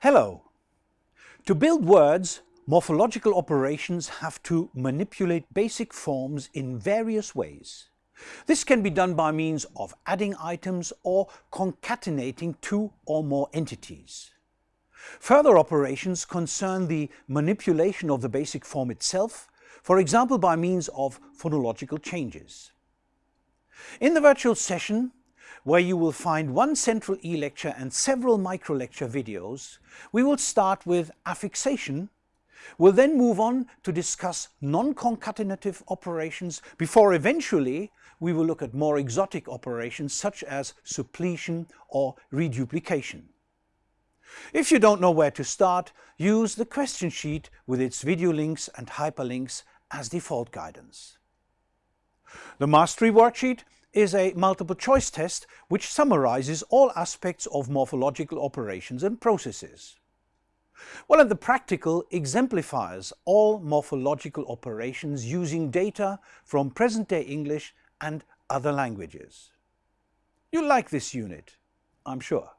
Hello. To build words, morphological operations have to manipulate basic forms in various ways. This can be done by means of adding items or concatenating two or more entities. Further operations concern the manipulation of the basic form itself, for example by means of phonological changes. In the virtual session, where you will find one central e-lecture and several micro-lecture videos, we will start with affixation We'll then move on to discuss non-concatenative operations before eventually we will look at more exotic operations such as suppletion or reduplication. If you don't know where to start, use the question sheet with its video links and hyperlinks as default guidance. The Mastery Worksheet is a multiple choice test which summarizes all aspects of morphological operations and processes. Well, and the practical exemplifies all morphological operations using data from present-day English and other languages. You'll like this unit, I'm sure.